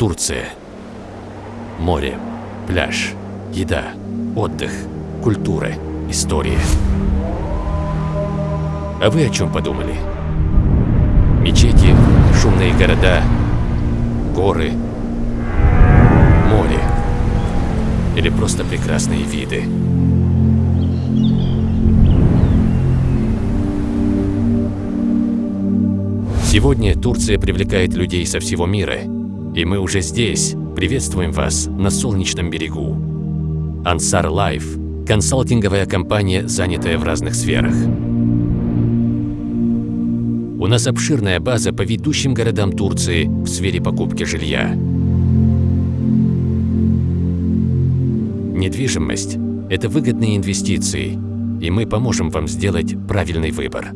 Турция. Море, пляж, еда, отдых, культура, история. А вы о чем подумали? Мечети, шумные города, горы, море или просто прекрасные виды? Сегодня Турция привлекает людей со всего мира, и мы уже здесь приветствуем вас на солнечном берегу. Ansar Life – консалтинговая компания, занятая в разных сферах. У нас обширная база по ведущим городам Турции в сфере покупки жилья. Недвижимость – это выгодные инвестиции, и мы поможем вам сделать правильный выбор.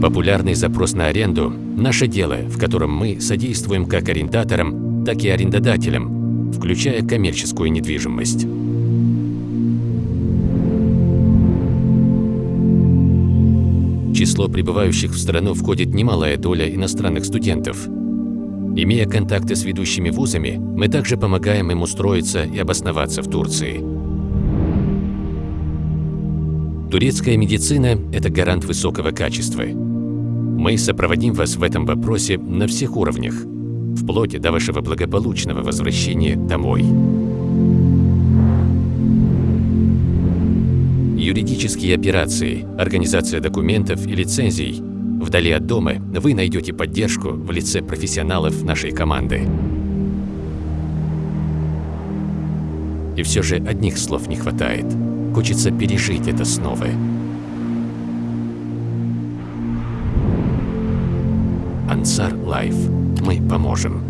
Популярный запрос на аренду – наше дело, в котором мы содействуем как арендаторам, так и арендодателям, включая коммерческую недвижимость. число прибывающих в страну входит немалая доля иностранных студентов. Имея контакты с ведущими вузами, мы также помогаем им устроиться и обосноваться в Турции. Турецкая медицина – это гарант высокого качества. Мы сопроводим вас в этом вопросе на всех уровнях, вплоть до вашего благополучного возвращения домой. Юридические операции, организация документов и лицензий. Вдали от дома вы найдете поддержку в лице профессионалов нашей команды. И все же одних слов не хватает. Хочется пережить это снова. Ansar Life. Мы поможем.